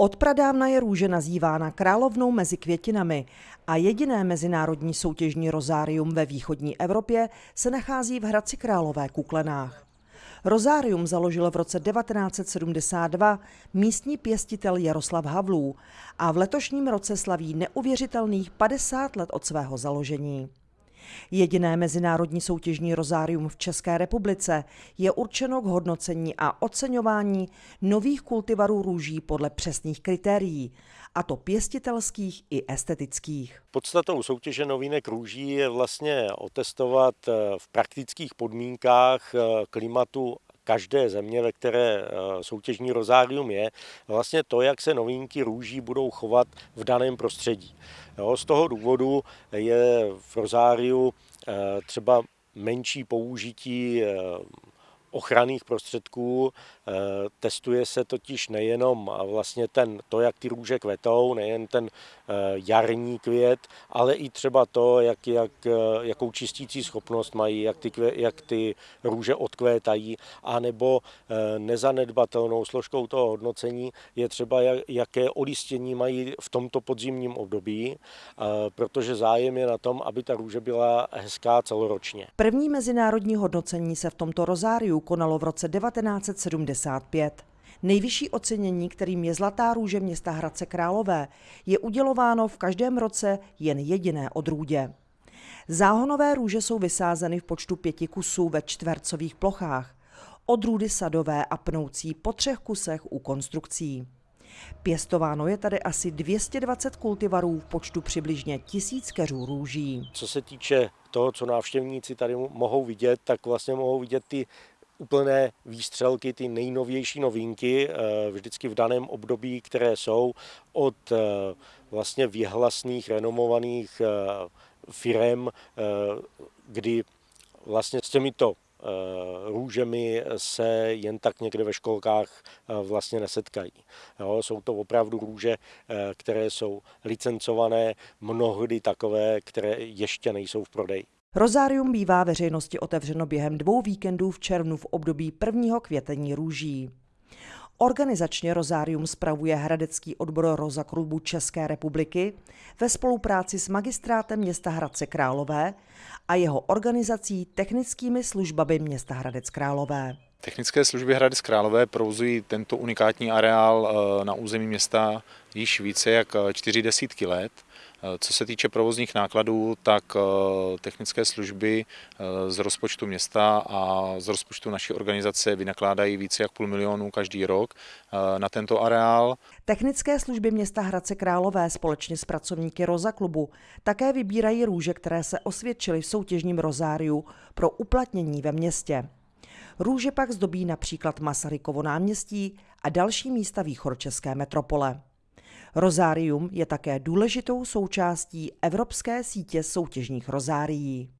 Od pradávna je růže nazývána královnou mezi květinami a jediné mezinárodní soutěžní rozárium ve východní Evropě se nachází v Hradci Králové Kuklenách. Rozárium založil v roce 1972 místní pěstitel Jaroslav Havlů a v letošním roce slaví neuvěřitelných 50 let od svého založení. Jediné mezinárodní soutěžní rozárium v České republice je určeno k hodnocení a oceňování nových kultivarů růží podle přesných kritérií, a to pěstitelských i estetických. Podstatou soutěže novinek růží je vlastně otestovat eh, v praktických podmínkách eh, klimatu každé země, ve které eh, soutěžní rozárium je, vlastně to, jak se novinky růží budou chovat v daném prostředí. Jo, z toho důvodu je v rozáriu eh, třeba menší použití eh, ochranných prostředků. Eh, testuje se totiž nejenom vlastně ten, to, jak ty růže kvetou, nejen ten eh, jarní květ, ale i třeba to, jak, jak, eh, jakou čistící schopnost mají, jak ty, jak ty růže odkvétají, anebo nezanedbatelnou složkou toho hodnocení je třeba, jaké olistění mají v tomto podzimním období, protože zájem je na tom, aby ta růže byla hezká celoročně. První mezinárodní hodnocení se v tomto rozáriu konalo v roce 1975. Nejvyšší ocenění, kterým je Zlatá růže města Hradce Králové, je udělováno v každém roce jen jediné odrůdě. Záhonové růže jsou vysázeny v počtu pěti kusů ve čtvercových plochách, odrůdy sadové a pnoucí po třech kusech u konstrukcí. Pěstováno je tady asi 220 kultivarů v počtu přibližně tisíc keřů růží. Co se týče toho, co návštěvníci tady mohou vidět, tak vlastně mohou vidět ty úplné výstřelky, ty nejnovější novinky, eh, vždycky v daném období, které jsou od eh, vlastně vyhlasných, renomovaných eh, firem, kdy vlastně s těmito růžemi se jen tak někde ve školkách vlastně nesetkají. Jo, jsou to opravdu růže, které jsou licencované, mnohdy takové, které ještě nejsou v prodeji. Rozárium bývá veřejnosti otevřeno během dvou víkendů v červnu v období prvního květení růží. Organizačně Rozárium spravuje Hradecký odbor Roza klubu České republiky ve spolupráci s magistrátem města Hradce Králové a jeho organizací technickými službami města Hradec Králové. Technické služby Hradec Králové provozují tento unikátní areál eh, na území města již více jak eh, čtyři desítky let. Eh, co se týče provozních nákladů, tak technické služby z rozpočtu města a z rozpočtu naší organizace vynakládají více jak půl milionu každý rok na tento areál. Technické služby města Hradce Králové společně s pracovníky Roza klubu také vybírají růže, které se osvědčily v soutěžním rozáriu pro uplatnění ve městě. Růže pak zdobí například Masarykovo náměstí a další místa východčeské metropole. Rozárium je také důležitou součástí Evropské sítě soutěžních rozárií.